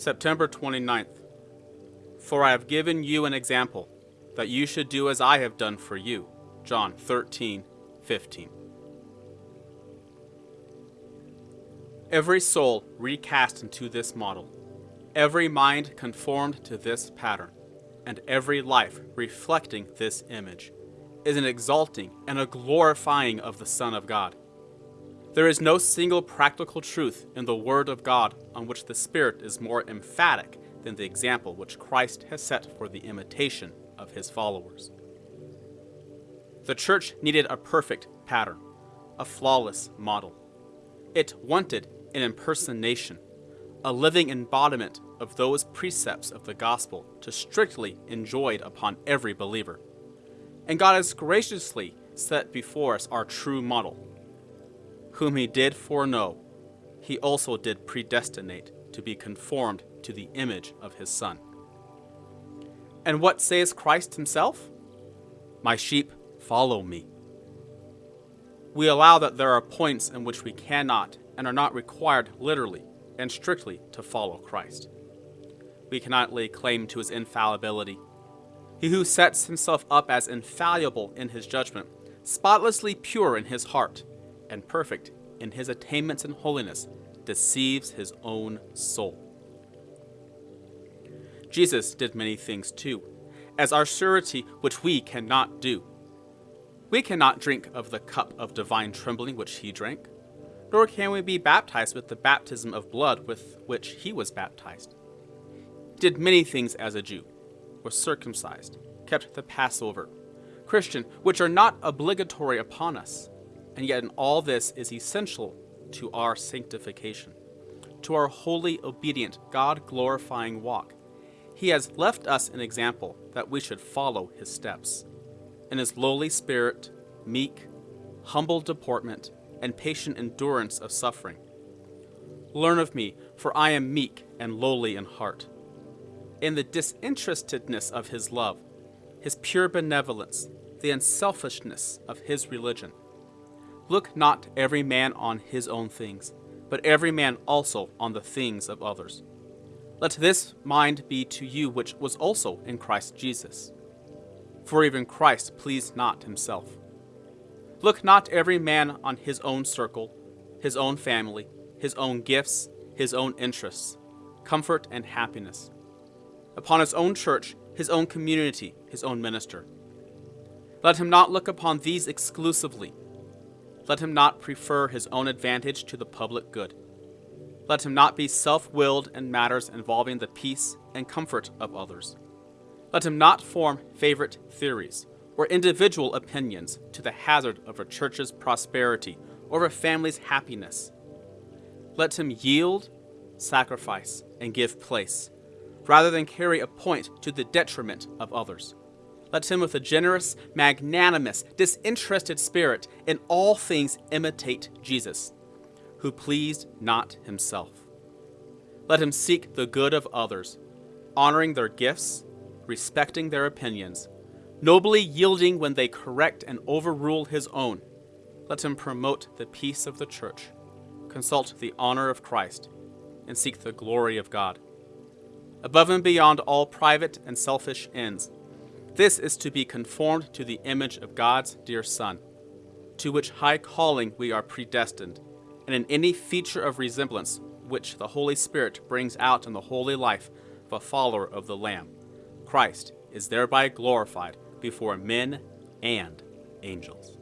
September 29th. For I have given you an example, that you should do as I have done for you. John 13, 15. Every soul recast into this model, every mind conformed to this pattern, and every life reflecting this image, is an exalting and a glorifying of the Son of God. There is no single practical truth in the Word of God on which the Spirit is more emphatic than the example which Christ has set for the imitation of his followers. The church needed a perfect pattern, a flawless model. It wanted an impersonation, a living embodiment of those precepts of the gospel to strictly enjoyed upon every believer. And God has graciously set before us our true model. Whom he did foreknow, he also did predestinate to be conformed to the image of his Son. And what says Christ himself? My sheep follow me. We allow that there are points in which we cannot and are not required literally and strictly to follow Christ. We cannot lay claim to his infallibility. He who sets himself up as infallible in his judgment, spotlessly pure in his heart, and perfect in his attainments and holiness, deceives his own soul. Jesus did many things too, as our surety which we cannot do. We cannot drink of the cup of divine trembling which he drank, nor can we be baptized with the baptism of blood with which he was baptized. He did many things as a Jew, was circumcised, kept the Passover, Christian, which are not obligatory upon us, and yet in all this is essential to our sanctification, to our holy, obedient, God glorifying walk he has left us an example that we should follow his steps. In his lowly spirit, meek, humble deportment, and patient endurance of suffering. Learn of me, for I am meek and lowly in heart. In the disinterestedness of his love, his pure benevolence, the unselfishness of his religion. Look not every man on his own things, but every man also on the things of others. Let this mind be to you which was also in Christ Jesus. For even Christ pleased not himself. Look not every man on his own circle, his own family, his own gifts, his own interests, comfort and happiness. Upon his own church, his own community, his own minister. Let him not look upon these exclusively. Let him not prefer his own advantage to the public good. Let him not be self willed in matters involving the peace and comfort of others. Let him not form favorite theories or individual opinions to the hazard of a church's prosperity or a family's happiness. Let him yield, sacrifice, and give place, rather than carry a point to the detriment of others. Let him with a generous, magnanimous, disinterested spirit in all things imitate Jesus who pleased not himself. Let him seek the good of others, honoring their gifts, respecting their opinions, nobly yielding when they correct and overrule his own. Let him promote the peace of the church, consult the honor of Christ, and seek the glory of God. Above and beyond all private and selfish ends, this is to be conformed to the image of God's dear Son, to which high calling we are predestined and in any feature of resemblance which the Holy Spirit brings out in the holy life of a follower of the Lamb. Christ is thereby glorified before men and angels.